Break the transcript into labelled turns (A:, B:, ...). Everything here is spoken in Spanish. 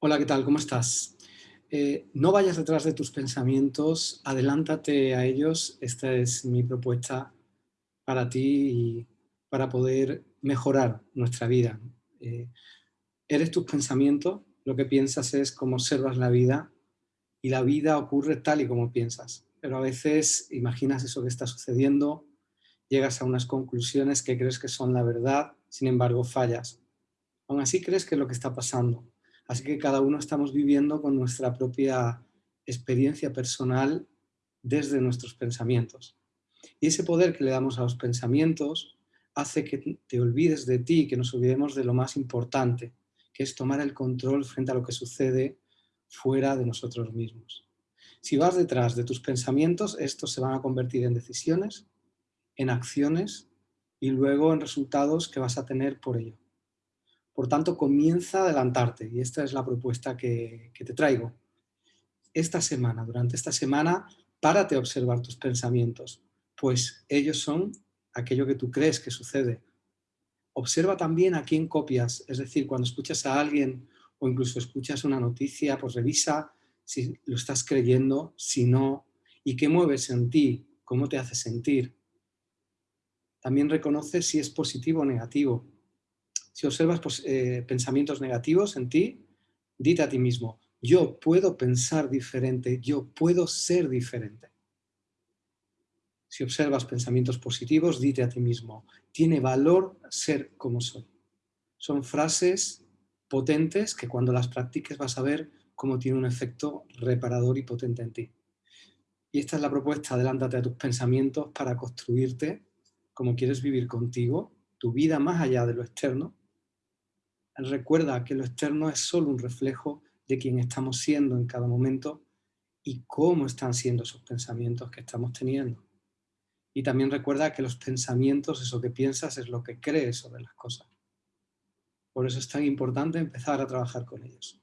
A: Hola, ¿qué tal? ¿Cómo estás? Eh, no vayas detrás de tus pensamientos, adelántate a ellos. Esta es mi propuesta para ti y para poder mejorar nuestra vida. Eh, eres tus pensamientos, lo que piensas es cómo observas la vida y la vida ocurre tal y como piensas. Pero a veces imaginas eso que está sucediendo, llegas a unas conclusiones que crees que son la verdad, sin embargo fallas. Aún así crees que es lo que está pasando Así que cada uno estamos viviendo con nuestra propia experiencia personal desde nuestros pensamientos. Y ese poder que le damos a los pensamientos hace que te olvides de ti, que nos olvidemos de lo más importante, que es tomar el control frente a lo que sucede fuera de nosotros mismos. Si vas detrás de tus pensamientos, estos se van a convertir en decisiones, en acciones y luego en resultados que vas a tener por ello. Por tanto, comienza a adelantarte y esta es la propuesta que, te traigo. Esta semana, durante esta semana, párate a observar tus pensamientos, pues ellos son aquello que tú crees que sucede. Observa también a quién copias, es decir, cuando escuchas a alguien o incluso escuchas una noticia, pues revisa si lo estás creyendo, si no, y qué mueves en ti, cómo te hace sentir. También reconoce si es positivo o negativo, si observas pues, eh, pensamientos negativos en ti, dite a ti mismo, yo puedo pensar diferente, yo puedo ser diferente. Si observas pensamientos positivos, dite a ti mismo, tiene valor ser como soy. Son frases potentes que cuando las practiques vas a ver cómo tiene un efecto reparador y potente en ti. Y esta es la propuesta, adelántate a tus pensamientos para construirte como quieres vivir contigo, tu vida más allá de lo externo, recuerda que lo externo es solo un reflejo de quién estamos siendo en cada momento y cómo están siendo esos pensamientos que estamos teniendo. Y también recuerda que los pensamientos, eso que piensas, es lo que crees sobre las cosas. Por eso es tan importante empezar a trabajar con ellos.